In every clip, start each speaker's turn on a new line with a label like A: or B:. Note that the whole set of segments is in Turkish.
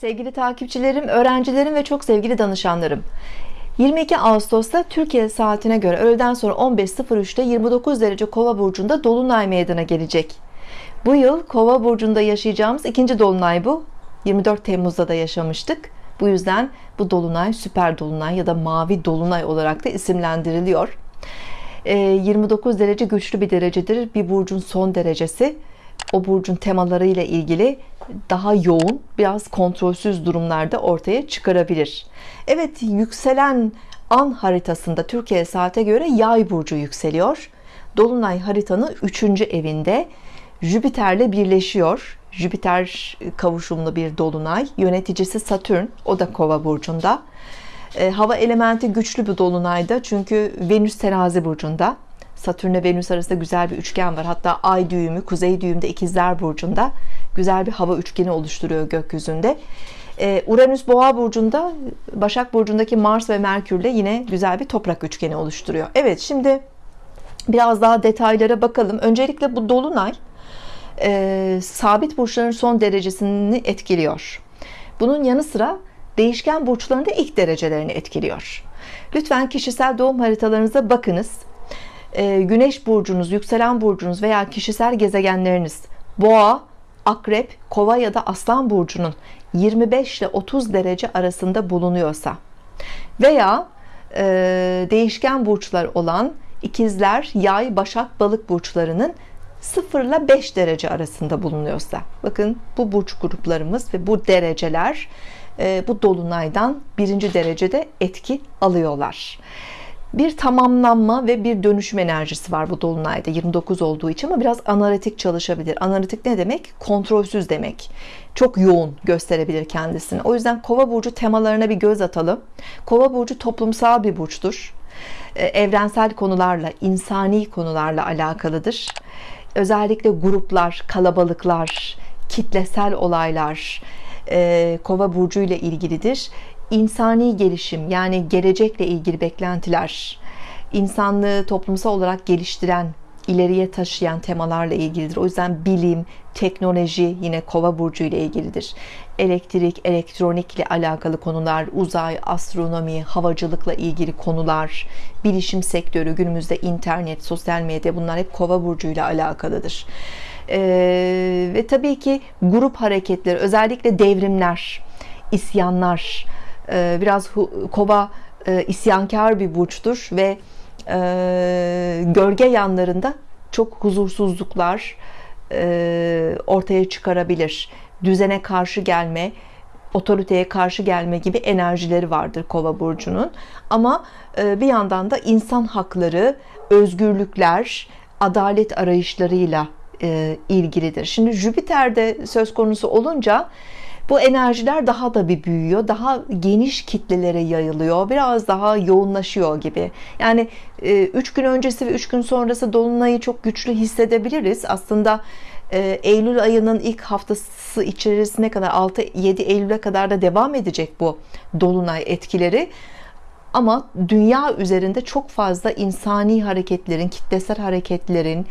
A: Sevgili takipçilerim, öğrencilerim ve çok sevgili danışanlarım 22 Ağustos'ta Türkiye saatine göre öğleden sonra 15.03'te 29 derece Kova burcunda dolunay meydana gelecek. Bu yıl Kova burcunda yaşayacağımız ikinci dolunay bu. 24 Temmuz'da da yaşamıştık. Bu yüzden bu dolunay süper dolunay ya da mavi dolunay olarak da isimlendiriliyor. 29 ee, derece güçlü bir derecedir. Bir burcun son derecesi o burcun temaları ile ilgili daha yoğun, biraz kontrolsüz durumlarda ortaya çıkarabilir. Evet, yükselen an haritasında Türkiye saate göre Yay burcu yükseliyor. Dolunay haritanın 3. evinde Jüpiter'le birleşiyor. Jüpiter kavuşumlu bir dolunay. Yöneticisi Satürn, o da Kova burcunda. E, hava elementi güçlü bir dolunayda çünkü Venüs terazi burcunda. Satürn ile Venüs arasında güzel bir üçgen var. Hatta ay düğümü kuzey düğümde ikizler burcunda güzel bir hava üçgeni oluşturuyor gökyüzünde. Ee, Uranüs boğa burcunda Başak burcundaki Mars ve Merkürle yine güzel bir toprak üçgeni oluşturuyor. Evet şimdi biraz daha detaylara bakalım. Öncelikle bu dolunay e, sabit burçların son derecesini etkiliyor. Bunun yanı sıra değişken burçların da ilk derecelerini etkiliyor. Lütfen kişisel doğum haritalarınıza bakınız. Ee, güneş burcunuz, yükselen burcunuz veya kişisel gezegenleriniz boğa, akrep, kova ya da aslan burcunun 25 ile 30 derece arasında bulunuyorsa veya e, değişken burçlar olan ikizler, yay, başak, balık burçlarının 0 ile 5 derece arasında bulunuyorsa. Bakın bu burç gruplarımız ve bu dereceler e, bu dolunaydan birinci derecede etki alıyorlar bir tamamlanma ve bir dönüşüm enerjisi var bu dolunayda 29 olduğu için ama biraz analitik çalışabilir. Analitik ne demek? Kontrolsüz demek. Çok yoğun gösterebilir kendisini. O yüzden kova burcu temalarına bir göz atalım. Kova burcu toplumsal bir burçtur. Ee, evrensel konularla insani konularla alakalıdır. Özellikle gruplar kalabalıklar kitlesel olaylar e, kova burcu ile ilgilidir insani gelişim yani gelecekle ilgili beklentiler insanlığı toplumsal olarak geliştiren ileriye taşıyan temalarla ilgilidir. O yüzden bilim, teknoloji yine kova burcu ile ilgilidir. Elektrik, elektronik ile alakalı konular, uzay, astronomi, havacılıkla ilgili konular, bilişim sektörü, günümüzde internet, sosyal medya bunlar hep kova burcu ile alakalıdır. Ee, ve tabii ki grup hareketleri, özellikle devrimler, isyanlar, biraz kova e, isyankar bir burçtur ve e, gölge yanlarında çok huzursuzluklar e, ortaya çıkarabilir. Düzene karşı gelme, otoriteye karşı gelme gibi enerjileri vardır kova burcunun. Ama bir yandan da insan hakları, özgürlükler, adalet arayışlarıyla ilgilidir. Şimdi Jüpiter'de söz konusu olunca bu enerjiler daha da bir büyüyor daha geniş kitlelere yayılıyor biraz daha yoğunlaşıyor gibi. Yani 3 e, gün öncesi ve 3 gün sonrası dolunayı çok güçlü hissedebiliriz. Aslında e, Eylül ayının ilk haftası içerisine kadar 6-7 Eylül'e kadar da devam edecek bu dolunay etkileri ama dünya üzerinde çok fazla insani hareketlerin, kitlesel hareketlerin,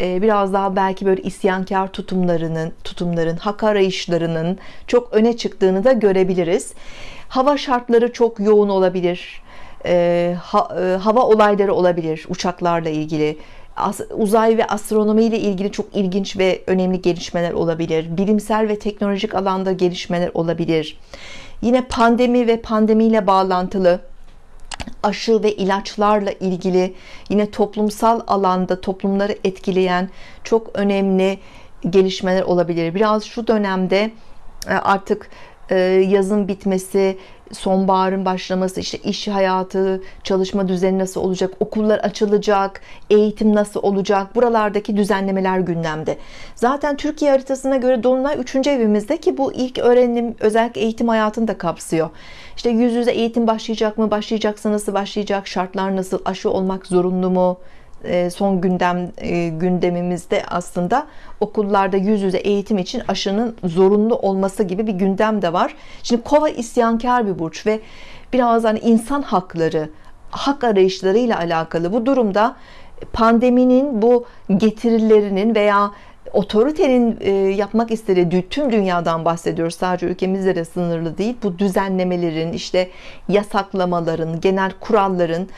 A: e, biraz daha belki böyle isyankar tutumlarının, tutumların, hak arayışlarının çok öne çıktığını da görebiliriz. Hava şartları çok yoğun olabilir. E, e, hava olayları olabilir uçaklarla ilgili uzay ve astronomi ile ilgili çok ilginç ve önemli gelişmeler olabilir. Bilimsel ve teknolojik alanda gelişmeler olabilir. Yine pandemi ve pandemiyle bağlantılı aşı ve ilaçlarla ilgili yine toplumsal alanda toplumları etkileyen çok önemli gelişmeler olabilir. Biraz şu dönemde e, artık yazın bitmesi, sonbaharın başlaması, işte iş hayatı, çalışma düzeni nasıl olacak, okullar açılacak, eğitim nasıl olacak, buralardaki düzenlemeler gündemde. Zaten Türkiye haritasına göre Dolunay 3. evimizde ki bu ilk öğrenim, özellikle eğitim hayatını da kapsıyor. İşte yüz yüze eğitim başlayacak mı, başlayacaksa nasıl başlayacak, şartlar nasıl, aşı olmak zorunlu mu, son gündem e, gündemimizde aslında okullarda yüz yüze eğitim için aşının zorunlu olması gibi bir gündem de var. Şimdi Kova isyankar bir burç ve biraz hani insan hakları, hak arayışlarıyla alakalı bu durumda pandeminin bu getirilerinin veya otoritenin e, yapmak istediği tüm dünyadan bahsediyoruz sadece ülkemizde de sınırlı değil bu düzenlemelerin işte yasaklamaların genel kuralların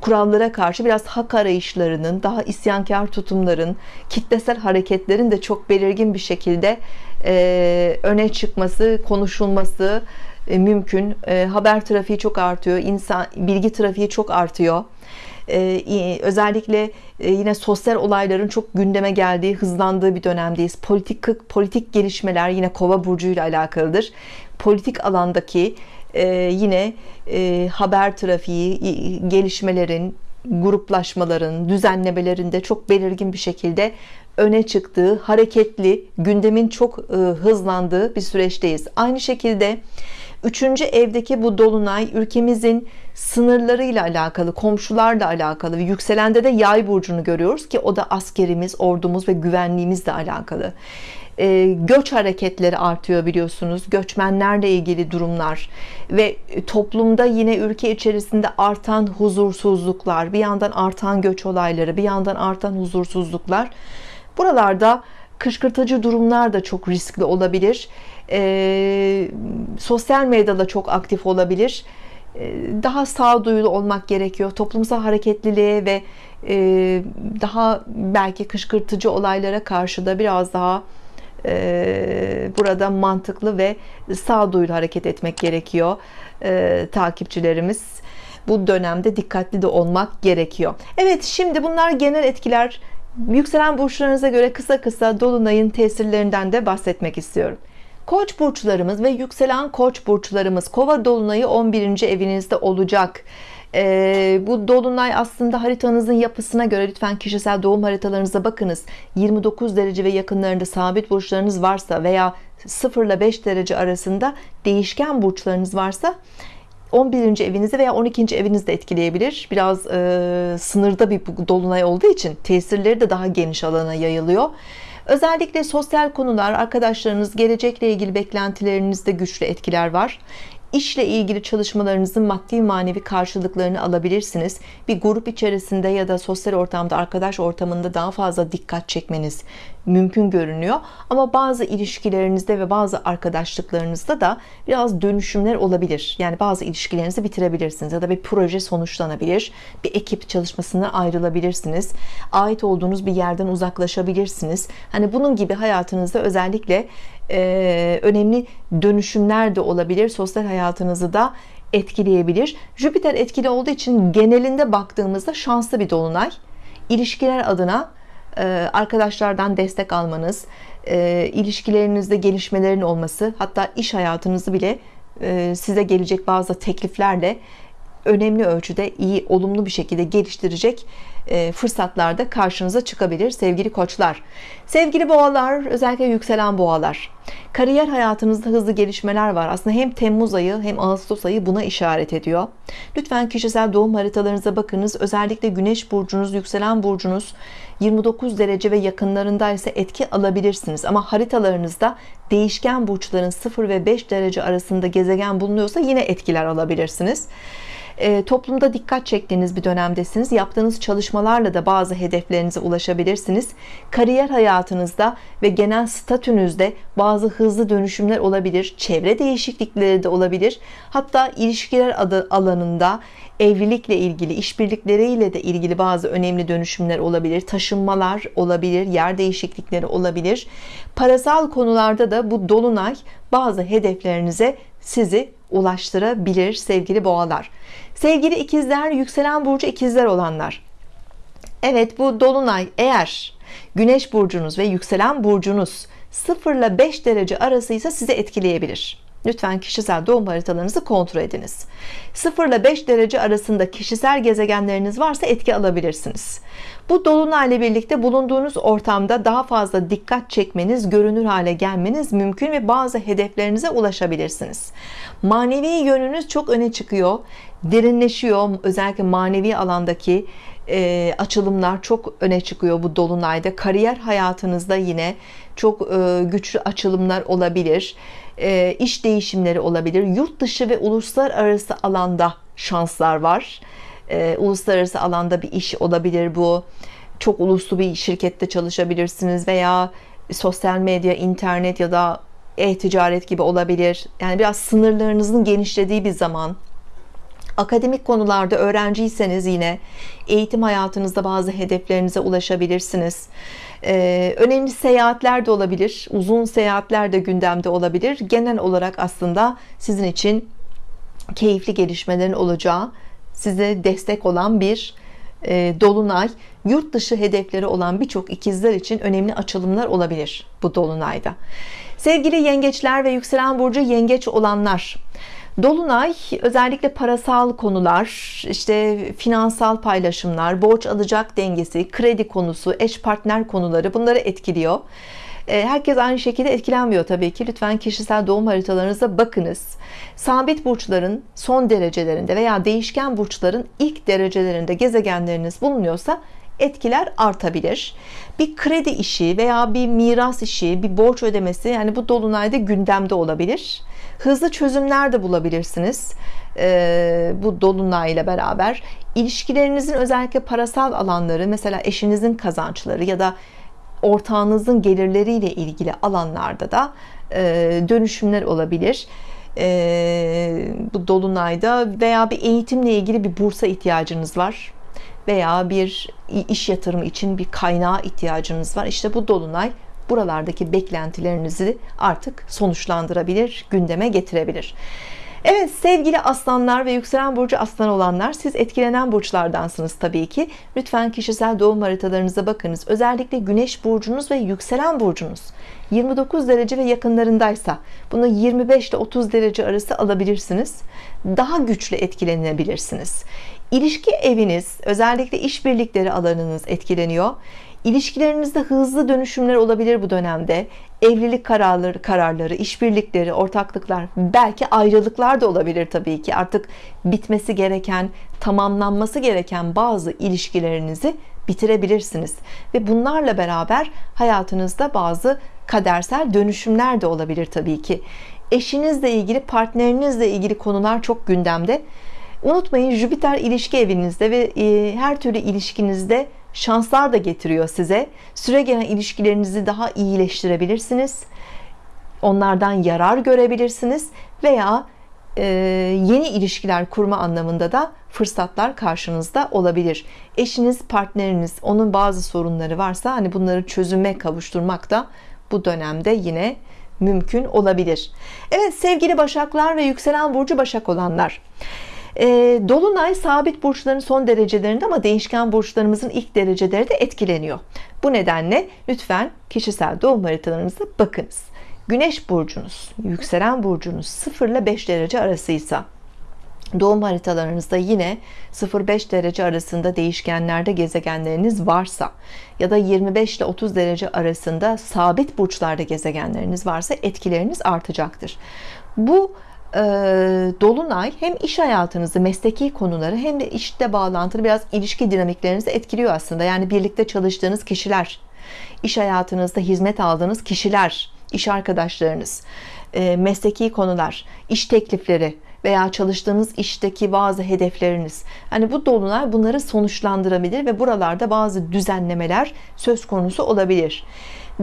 A: kurallara karşı biraz hak arayışlarının daha isyankar tutumların kitlesel hareketlerin de çok belirgin bir şekilde e, öne çıkması konuşulması e, mümkün e, haber trafiği çok artıyor insan bilgi trafiği çok artıyor ee, özellikle e, yine sosyal olayların çok gündeme geldiği, hızlandığı bir dönemdeyiz. Politik politik gelişmeler yine Kova burcu ile alakalıdır. Politik alandaki e, yine e, haber trafiği, gelişmelerin, gruplaşmaların, düzenlemelerinde çok belirgin bir şekilde öne çıktığı, hareketli, gündemin çok hızlandığı bir süreçteyiz. Aynı şekilde Üçüncü evdeki bu dolunay ülkemizin sınırlarıyla alakalı, komşularla alakalı ve yükselende de yay burcunu görüyoruz ki o da askerimiz, ordumuz ve güvenliğimizle alakalı. E, göç hareketleri artıyor biliyorsunuz. Göçmenlerle ilgili durumlar ve toplumda yine ülke içerisinde artan huzursuzluklar, bir yandan artan göç olayları, bir yandan artan huzursuzluklar. Buralarda kışkırtıcı durumlar da çok riskli olabilir. E, sosyal medyada çok aktif olabilir. E, daha sağduyulu olmak gerekiyor. Toplumsal hareketliliğe ve e, daha belki kışkırtıcı olaylara karşı da biraz daha e, burada mantıklı ve sağduyulu hareket etmek gerekiyor e, takipçilerimiz. Bu dönemde dikkatli de olmak gerekiyor. Evet şimdi bunlar genel etkiler. Yükselen burçlarınıza göre kısa kısa dolunayın tesirlerinden de bahsetmek istiyorum. Koç burçlarımız ve yükselen koç burçlarımız kova dolunayı 11. evinizde olacak ee, bu dolunay aslında haritanızın yapısına göre lütfen kişisel doğum haritalarınıza bakınız 29 derece ve yakınlarında sabit burçlarınız varsa veya 0 ile 5 derece arasında değişken burçlarınız varsa 11. evinizi veya 12. evinizi de etkileyebilir biraz e, sınırda bir dolunay olduğu için tesirleri de daha geniş alana yayılıyor Özellikle sosyal konular, arkadaşlarınız, gelecekle ilgili beklentilerinizde güçlü etkiler var işle ilgili çalışmalarınızın maddi manevi karşılıklarını alabilirsiniz. Bir grup içerisinde ya da sosyal ortamda, arkadaş ortamında daha fazla dikkat çekmeniz mümkün görünüyor. Ama bazı ilişkilerinizde ve bazı arkadaşlıklarınızda da biraz dönüşümler olabilir. Yani bazı ilişkilerinizi bitirebilirsiniz ya da bir proje sonuçlanabilir. Bir ekip çalışmasına ayrılabilirsiniz. Ait olduğunuz bir yerden uzaklaşabilirsiniz. Hani bunun gibi hayatınızda özellikle e, önemli dönüşümler de olabilir sosyal hayatınızı da etkileyebilir. Jüpiter etkili olduğu için genelinde baktığımızda şanslı bir dolunay. İlişkiler adına e, arkadaşlardan destek almanız e, ilişkilerinizde gelişmelerin olması hatta iş hayatınızı bile e, size gelecek bazı tekliflerle önemli ölçüde iyi olumlu bir şekilde geliştirecek e, fırsatlar da karşınıza çıkabilir sevgili koçlar. Sevgili boğalar özellikle yükselen boğalar. Kariyer hayatınızda hızlı gelişmeler var. Aslında hem Temmuz ayı hem Ağustos ayı buna işaret ediyor. Lütfen kişisel doğum haritalarınıza bakınız. Özellikle Güneş burcunuz yükselen burcunuz 29 derece ve yakınlarında ise etki alabilirsiniz. Ama haritalarınızda değişken burçların 0 ve 5 derece arasında gezegen bulunuyorsa yine etkiler alabilirsiniz e, toplumda dikkat çektiğiniz bir dönemdesiniz. Yaptığınız çalışmalarla da bazı hedeflerinize ulaşabilirsiniz. Kariyer hayatınızda ve genel statünüzde bazı hızlı dönüşümler olabilir çevre değişiklikleri de olabilir. Hatta ilişkiler adı alanında evlilikle ilgili işbirlikleriyle de ilgili bazı önemli dönüşümler olabilir. Taşınmalar olabilir yer değişiklikleri olabilir. Parasal konularda da bu dolunay bazı hedeflerinize sizi ulaştırabilir sevgili boğalar sevgili ikizler yükselen burcu ikizler olanlar. Evet bu dolunay eğer güneş burcunuz ve yükselen burcunuz 0 ile 5 derece arasıysa sizi etkileyebilir. Lütfen kişisel doğum haritalarınızı kontrol ediniz. 0 ile 5 derece arasında kişisel gezegenleriniz varsa etki alabilirsiniz bu dolunayla birlikte bulunduğunuz ortamda daha fazla dikkat çekmeniz görünür hale gelmeniz mümkün ve bazı hedeflerinize ulaşabilirsiniz. Manevi yönünüz çok öne çıkıyor derinleşiyor. Özellikle manevi alandaki e, açılımlar çok öne çıkıyor bu dolunayda. Kariyer hayatınızda yine çok e, güçlü açılımlar olabilir e, iş değişimleri olabilir. Yurt dışı ve uluslararası alanda şanslar var e, uluslararası alanda bir iş olabilir bu çok uluslu bir şirkette çalışabilirsiniz veya sosyal medya, internet ya da e-ticaret gibi olabilir. Yani biraz sınırlarınızın genişlediği bir zaman. Akademik konularda öğrenciyseniz yine eğitim hayatınızda bazı hedeflerinize ulaşabilirsiniz. Ee, önemli seyahatler de olabilir. Uzun seyahatler de gündemde olabilir. Genel olarak aslında sizin için keyifli gelişmelerin olacağı, size destek olan bir e, dolunay. Yurt dışı hedefleri olan birçok ikizler için önemli açılımlar olabilir bu dolunayda. Sevgili yengeçler ve yükselen burcu yengeç olanlar Dolunay özellikle parasal konular, işte finansal paylaşımlar, borç alacak dengesi, kredi konusu, eş partner konuları bunları etkiliyor. E, herkes aynı şekilde etkilenmiyor tabii ki. Lütfen kişisel doğum haritalarınıza bakınız. Sabit burçların son derecelerinde veya değişken burçların ilk derecelerinde gezegenleriniz bulunuyorsa etkiler artabilir. Bir kredi işi veya bir miras işi, bir borç ödemesi yani bu dolunayda gündemde olabilir. Hızlı çözümler de bulabilirsiniz. Ee, bu dolunayla beraber ilişkilerinizin özellikle parasal alanları, mesela eşinizin kazançları ya da ortağınızın gelirleriyle ilgili alanlarda da e, dönüşümler olabilir. E, bu dolunayda veya bir eğitimle ilgili bir bursa ihtiyacınız var veya bir iş yatırımı için bir kaynağa ihtiyacınız var. İşte bu dolunay buralardaki beklentilerinizi artık sonuçlandırabilir, gündeme getirebilir. Evet sevgili aslanlar ve yükselen burcu aslan olanlar siz etkilenen burçlardansınız tabii ki. Lütfen kişisel doğum haritalarınıza bakınız. Özellikle güneş burcunuz ve yükselen burcunuz 29 derece ve yakınlarındaysa bunu 25 ile 30 derece arası alabilirsiniz. Daha güçlü etkilenebilirsiniz. İlişki eviniz, özellikle işbirlikleri alanınız etkileniyor. İlişkilerinizde hızlı dönüşümler olabilir bu dönemde. Evlilik kararları, kararları, işbirlikleri, ortaklıklar, belki ayrılıklar da olabilir tabii ki. Artık bitmesi gereken, tamamlanması gereken bazı ilişkilerinizi bitirebilirsiniz. Ve bunlarla beraber hayatınızda bazı kadersel dönüşümler de olabilir tabii ki. Eşinizle ilgili, partnerinizle ilgili konular çok gündemde. Unutmayın Jüpiter ilişki evinizde ve e, her türlü ilişkinizde şanslar da getiriyor size. Süre gelen ilişkilerinizi daha iyileştirebilirsiniz. Onlardan yarar görebilirsiniz veya e, yeni ilişkiler kurma anlamında da fırsatlar karşınızda olabilir. Eşiniz, partneriniz, onun bazı sorunları varsa hani bunları çözüme kavuşturmak da bu dönemde yine mümkün olabilir. Evet sevgili Başaklar ve yükselen burcu Başak olanlar. E, Dolunay sabit burçların son derecelerinde ama değişken burçlarımızın ilk dereceleri de etkileniyor. Bu nedenle lütfen kişisel doğum haritalarınıza bakınız. Güneş burcunuz, yükselen burcunuz 0 ile 5 derece arasıysa doğum haritalarınızda yine 0-5 derece arasında değişkenlerde gezegenleriniz varsa ya da 25 ile 30 derece arasında sabit burçlarda gezegenleriniz varsa etkileriniz artacaktır. Bu e, dolunay hem iş hayatınızı, mesleki konuları hem de işte bağlantılı biraz ilişki dinamiklerinizi etkiliyor aslında. Yani birlikte çalıştığınız kişiler, iş hayatınızda hizmet aldığınız kişiler, iş arkadaşlarınız, e, mesleki konular, iş teklifleri veya çalıştığınız işteki bazı hedefleriniz. Hani bu dolunay bunları sonuçlandırabilir ve buralarda bazı düzenlemeler söz konusu olabilir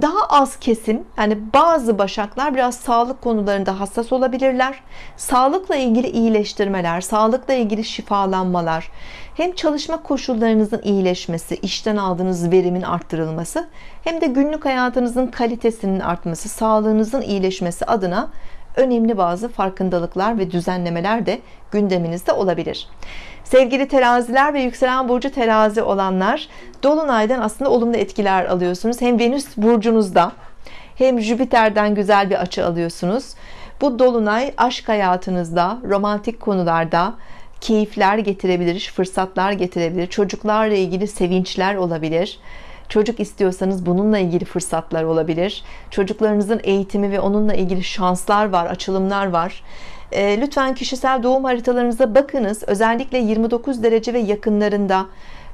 A: daha az kesim yani bazı başaklar biraz sağlık konularında hassas olabilirler. Sağlıkla ilgili iyileştirmeler sağlıkla ilgili şifalanmalar hem çalışma koşullarınızın iyileşmesi işten aldığınız verimin arttırılması hem de günlük hayatınızın kalitesinin artması sağlığınızın iyileşmesi adına önemli bazı farkındalıklar ve düzenlemeler de gündeminizde olabilir Sevgili teraziler ve yükselen burcu terazi olanlar Dolunay'dan aslında olumlu etkiler alıyorsunuz. Hem Venüs burcunuzda hem Jüpiter'den güzel bir açı alıyorsunuz. Bu Dolunay aşk hayatınızda, romantik konularda keyifler getirebilir, fırsatlar getirebilir. Çocuklarla ilgili sevinçler olabilir. Çocuk istiyorsanız bununla ilgili fırsatlar olabilir. Çocuklarınızın eğitimi ve onunla ilgili şanslar var, açılımlar var. Ee, lütfen kişisel doğum haritalarınıza bakınız. Özellikle 29 derece ve yakınlarında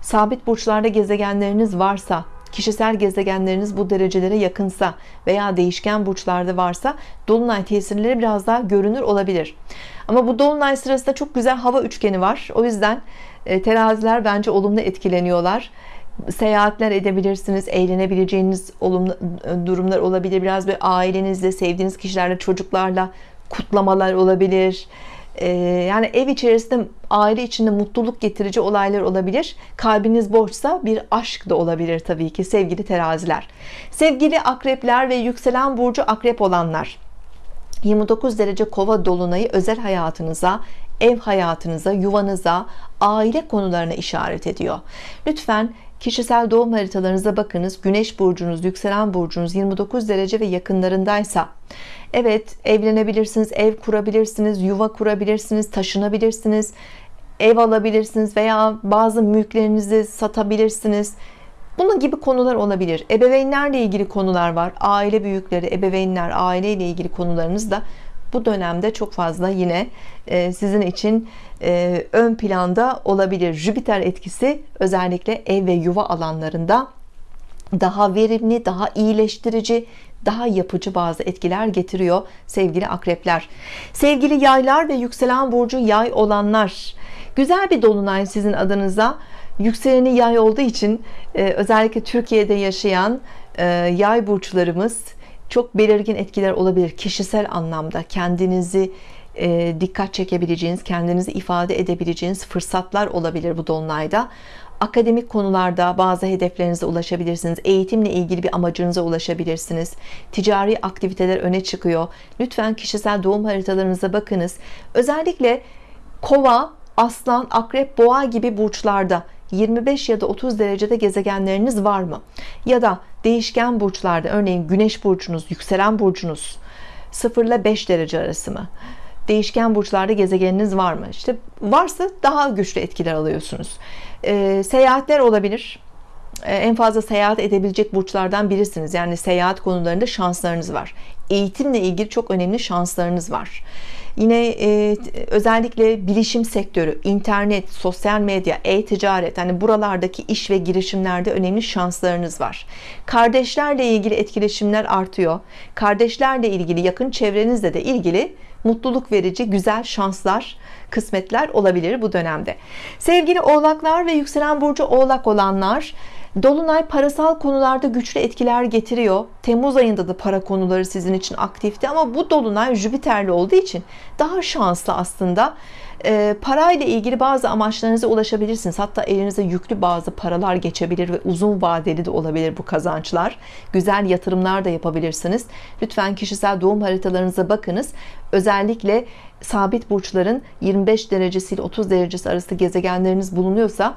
A: sabit burçlarda gezegenleriniz varsa, kişisel gezegenleriniz bu derecelere yakınsa veya değişken burçlarda varsa dolunay tesirleri biraz daha görünür olabilir. Ama bu dolunay sırasında çok güzel hava üçgeni var. O yüzden e, teraziler bence olumlu etkileniyorlar. seyahatler edebilirsiniz eğlenebileceğiniz olumlu durumlar olabilir biraz bir ailenizle sevdiğiniz kişilerle çocuklarla kutlamalar olabilir. Ee, yani ev içerisinde aile içinde mutluluk getirici olaylar olabilir. Kalbiniz boşsa bir aşk da olabilir tabii ki sevgili teraziler. Sevgili akrepler ve yükselen burcu akrep olanlar 29 derece kova dolunayı özel hayatınıza ev hayatınıza yuvanıza aile konularına işaret ediyor. Lütfen kişisel doğum haritalarınıza bakınız. Güneş burcunuz yükselen burcunuz 29 derece ve yakınlarındaysa. Evet evlenebilirsiniz ev kurabilirsiniz yuva kurabilirsiniz taşınabilirsiniz ev alabilirsiniz veya bazı mülklerinizi satabilirsiniz. Bunun gibi konular olabilir. Ebeveynlerle ilgili konular var. Aile büyükleri ebeveynler aile ile ilgili konularınız da bu dönemde çok fazla yine e, sizin için e, ön planda olabilir. Jüpiter etkisi özellikle ev ve yuva alanlarında daha verimli daha iyileştirici daha yapıcı bazı etkiler getiriyor sevgili akrepler. Sevgili yaylar ve yükselen burcu yay olanlar güzel bir dolunay sizin adınıza. Yükseleni yay olduğu için e, özellikle Türkiye'de yaşayan yay burçlarımız çok belirgin etkiler olabilir. Kişisel anlamda kendinizi e, dikkat çekebileceğiniz kendinizi ifade edebileceğiniz fırsatlar olabilir bu dolunayda. Akademik konularda bazı hedeflerinize ulaşabilirsiniz. Eğitimle ilgili bir amacınıza ulaşabilirsiniz. Ticari aktiviteler öne çıkıyor. Lütfen kişisel doğum haritalarınıza bakınız. Özellikle kova aslan akrep boğa gibi burçlarda 25 ya da 30 derecede gezegenleriniz var mı? Ya da değişken burçlarda örneğin güneş burcunuz yükselen burcunuz 0 ile 5 derece arası mı? Değişken burçlarda gezegeniniz var mı? İşte varsa daha güçlü etkiler alıyorsunuz. E, seyahatler olabilir en fazla seyahat edebilecek burçlardan birisiniz. Yani seyahat konularında şanslarınız var. Eğitimle ilgili çok önemli şanslarınız var. Yine e, özellikle bilişim sektörü internet sosyal medya e-ticaret hani buralardaki iş ve girişimlerde önemli şanslarınız var. Kardeşlerle ilgili etkileşimler artıyor. Kardeşlerle ilgili yakın çevrenizle de ilgili mutluluk verici güzel şanslar kısmetler olabilir bu dönemde sevgili oğlaklar ve yükselen burcu oğlak olanlar Dolunay parasal konularda güçlü etkiler getiriyor. Temmuz ayında da para konuları sizin için aktifti ama bu Dolunay Jüpiter'li olduğu için daha şanslı aslında. E, parayla ilgili bazı amaçlarınıza ulaşabilirsiniz. Hatta elinize yüklü bazı paralar geçebilir ve uzun vadeli de olabilir bu kazançlar. Güzel yatırımlar da yapabilirsiniz. Lütfen kişisel doğum haritalarınıza bakınız. Özellikle sabit burçların 25 derecesi ile 30 derecesi arası gezegenleriniz bulunuyorsa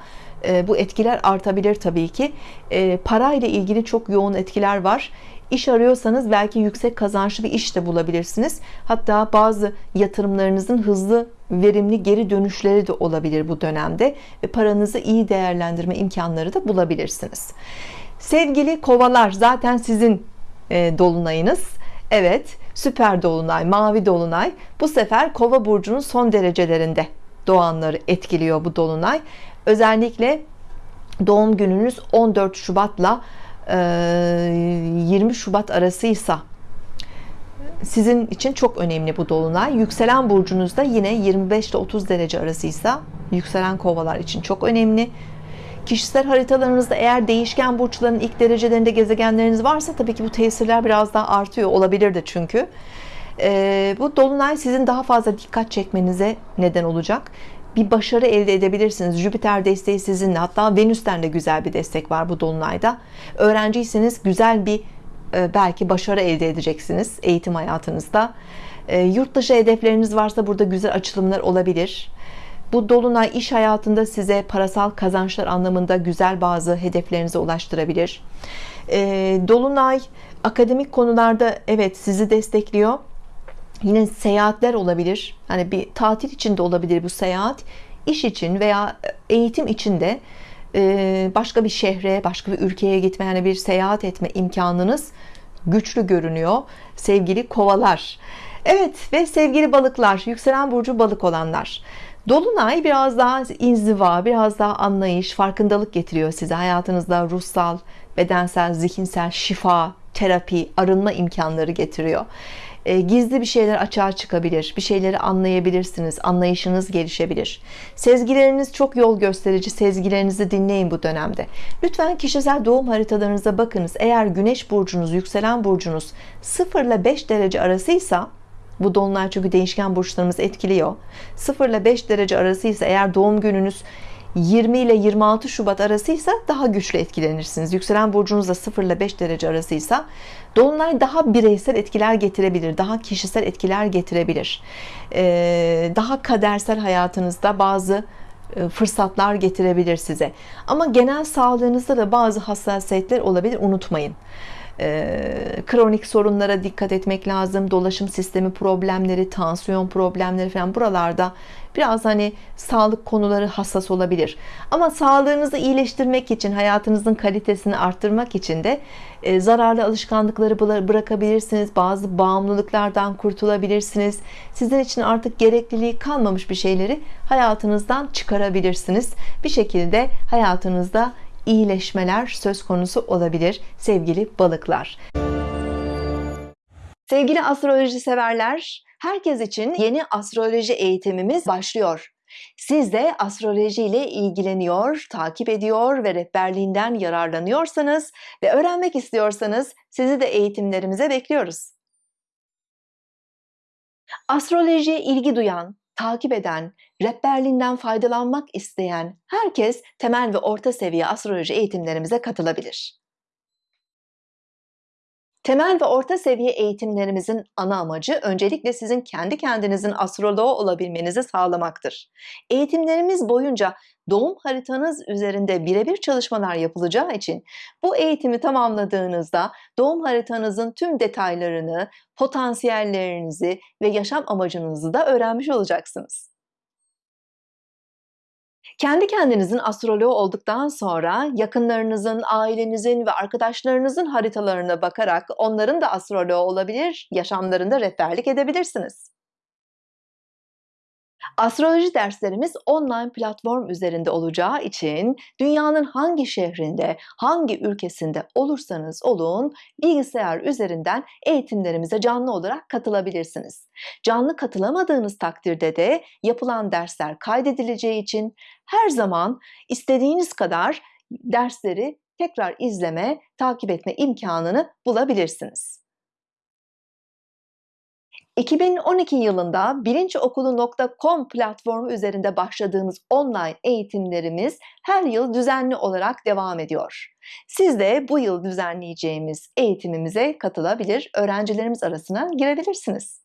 A: e, bu etkiler artabilir tabii ki e, para ile ilgili çok yoğun etkiler var İş arıyorsanız belki yüksek kazançlı bir iş de bulabilirsiniz. Hatta bazı yatırımlarınızın hızlı verimli geri dönüşleri de olabilir bu dönemde ve paranızı iyi değerlendirme imkanları da bulabilirsiniz. Sevgili kovalar zaten sizin e, dolunayınız. Evet süper dolunay mavi dolunay. Bu sefer kova burcunun son derecelerinde doğanları etkiliyor bu dolunay. Özellikle doğum gününüz 14 Şubat'la 20 Şubat arasıysa sizin için çok önemli bu dolunay. Yükselen burcunuzda yine 25 ile 30 derece arasıysa yükselen kovalar için çok önemli. Kişisel haritalarınızda eğer değişken burçların ilk derecelerinde gezegenleriniz varsa tabii ki bu tesirler biraz daha artıyor olabilir de çünkü bu dolunay sizin daha fazla dikkat çekmenize neden olacak bir başarı elde edebilirsiniz. Jüpiter desteği sizinle hatta Venüs'ten de güzel bir destek var bu dolunayda. Öğrenciyseniz güzel bir e, belki başarı elde edeceksiniz eğitim hayatınızda. E, yurt dışı hedefleriniz varsa burada güzel açılımlar olabilir. Bu dolunay iş hayatında size parasal kazançlar anlamında güzel bazı hedeflerinize ulaştırabilir. E, dolunay akademik konularda evet sizi destekliyor yine seyahatler olabilir. Hani bir tatil için de olabilir bu seyahat. İş için veya eğitim için de e, başka bir şehre başka bir ülkeye gitme yani bir seyahat etme imkanınız güçlü görünüyor. Sevgili kovalar. Evet ve sevgili balıklar yükselen burcu balık olanlar. Dolunay biraz daha inziva biraz daha anlayış farkındalık getiriyor size. Hayatınızda ruhsal bedensel zihinsel şifa terapi arınma imkanları getiriyor e, gizli bir şeyler açığa çıkabilir bir şeyleri anlayabilirsiniz anlayışınız gelişebilir. Sezgileriniz çok yol gösterici sezgilerinizi dinleyin bu dönemde. Lütfen kişisel doğum haritalarınıza bakınız. Eğer güneş burcunuz yükselen burcunuz 0 ile 5 derece arasıysa bu dolunay çünkü değişken burçlarımız etkiliyor. 0 ile 5 derece arasıysa eğer doğum gününüz 20 ile 26 Şubat arasıysa daha güçlü etkilenirsiniz. Yükselen burcunuz da 0 ile 5 derece arasıysa Dolunay daha bireysel etkiler getirebilir. Daha kişisel etkiler getirebilir. Ee, daha kadersel hayatınızda bazı e, fırsatlar getirebilir size. Ama genel sağlığınızda da bazı hassasiyetler olabilir. Unutmayın kronik sorunlara dikkat etmek lazım. Dolaşım sistemi problemleri tansiyon problemleri falan buralarda biraz hani sağlık konuları hassas olabilir. Ama sağlığınızı iyileştirmek için hayatınızın kalitesini arttırmak için de e, zararlı alışkanlıkları bırakabilirsiniz. Bazı bağımlılıklardan kurtulabilirsiniz. Sizin için artık gerekliliği kalmamış bir şeyleri hayatınızdan çıkarabilirsiniz. Bir şekilde hayatınızda iyileşmeler söz konusu olabilir sevgili balıklar. Sevgili astroloji severler, herkes için yeni astroloji eğitimimiz başlıyor. Siz de astroloji ile ilgileniyor, takip ediyor ve rehberliğinden yararlanıyorsanız ve öğrenmek istiyorsanız sizi de eğitimlerimize bekliyoruz. Astrolojiye ilgi duyan, takip eden, rehberliğinden faydalanmak isteyen herkes temel ve orta seviye astroloji eğitimlerimize katılabilir. Temel ve orta seviye eğitimlerimizin ana amacı öncelikle sizin kendi kendinizin astroloğu olabilmenizi sağlamaktır. Eğitimlerimiz boyunca doğum haritanız üzerinde birebir çalışmalar yapılacağı için bu eğitimi tamamladığınızda doğum haritanızın tüm detaylarını, potansiyellerinizi ve yaşam amacınızı da öğrenmiş olacaksınız. Kendi kendinizin astroloğu olduktan sonra yakınlarınızın, ailenizin ve arkadaşlarınızın haritalarına bakarak onların da astroloğu olabilir, yaşamlarında rehberlik edebilirsiniz. Astroloji derslerimiz online platform üzerinde olacağı için dünyanın hangi şehrinde, hangi ülkesinde olursanız olun bilgisayar üzerinden eğitimlerimize canlı olarak katılabilirsiniz. Canlı katılamadığınız takdirde de yapılan dersler kaydedileceği için her zaman istediğiniz kadar dersleri tekrar izleme, takip etme imkanını bulabilirsiniz. 2012 yılında bilinçokulu.com platformu üzerinde başladığımız online eğitimlerimiz her yıl düzenli olarak devam ediyor. Siz de bu yıl düzenleyeceğimiz eğitimimize katılabilir, öğrencilerimiz arasına girebilirsiniz.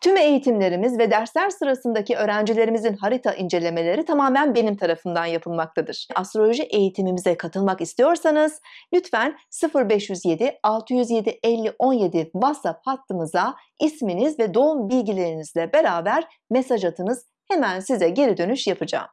A: Tüm eğitimlerimiz ve dersler sırasındaki öğrencilerimizin harita incelemeleri tamamen benim tarafından yapılmaktadır. Astroloji eğitimimize katılmak istiyorsanız lütfen 0507 607 50 17 WhatsApp hattımıza isminiz ve doğum bilgilerinizle beraber mesaj atınız. Hemen size geri dönüş yapacağım.